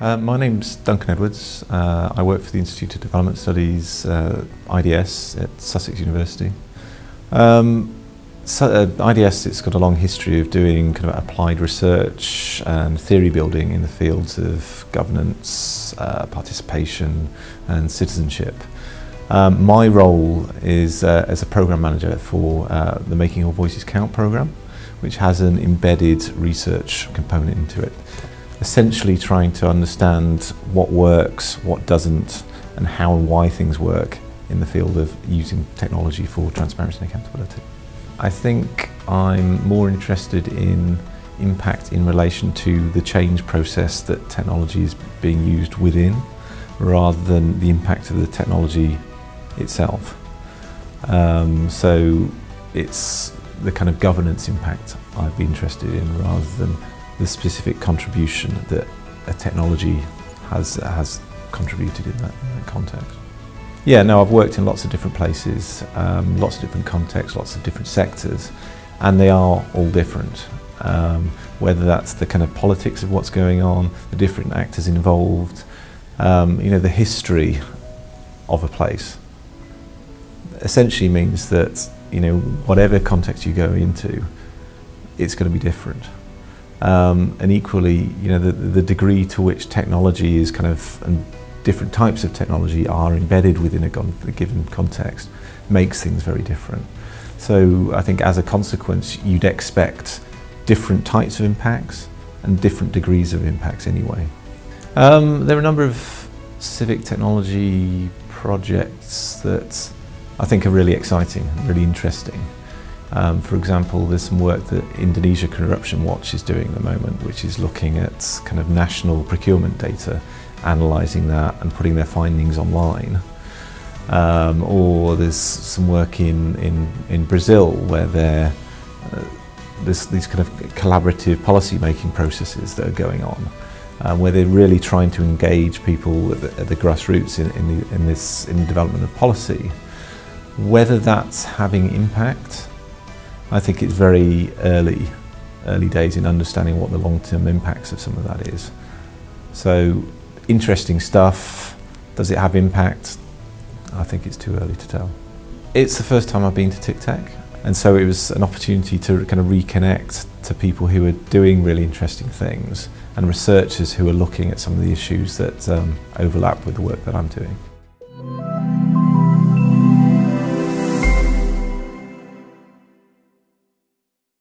Uh, my name's Duncan Edwards. Uh, I work for the Institute of Development Studies, uh, IDS, at Sussex University. Um, so, uh, IDS, it's got a long history of doing kind of applied research and theory building in the fields of governance, uh, participation and citizenship. Um, my role is uh, as a program manager for the Making All Voices Count program, which has an embedded research component into it essentially trying to understand what works, what doesn't, and how and why things work in the field of using technology for transparency and accountability. I think I'm more interested in impact in relation to the change process that technology is being used within rather than the impact of the technology itself. Um, so it's the kind of governance impact I'd be interested in rather than the specific contribution that a technology has, has contributed in that, in that context. Yeah, no, I've worked in lots of different places, um, lots of different contexts, lots of different sectors, and they are all different. Um, whether that's the kind of politics of what's going on, the different actors involved, um, you know, the history of a place essentially means that, you know, whatever context you go into, it's going to be different. Um, and equally, you know, the, the degree to which technology is kind of, and different types of technology are embedded within a, a given context makes things very different. So I think as a consequence, you'd expect different types of impacts and different degrees of impacts anyway. Um, there are a number of civic technology projects that I think are really exciting, really interesting. Um, for example, there's some work that Indonesia Corruption Watch is doing at the moment, which is looking at kind of national procurement data, analysing that and putting their findings online. Um, or there's some work in, in, in Brazil where there uh, there's these kind of collaborative policy making processes that are going on. Um, where they're really trying to engage people at the, at the grassroots in, in, the, in this in the development of policy. Whether that's having impact I think it's very early, early days in understanding what the long-term impacts of some of that is. So interesting stuff. Does it have impact? I think it's too early to tell. It's the first time I've been to TICTeC and so it was an opportunity to kind of reconnect to people who are doing really interesting things and researchers who are looking at some of the issues that um, overlap with the work that I'm doing.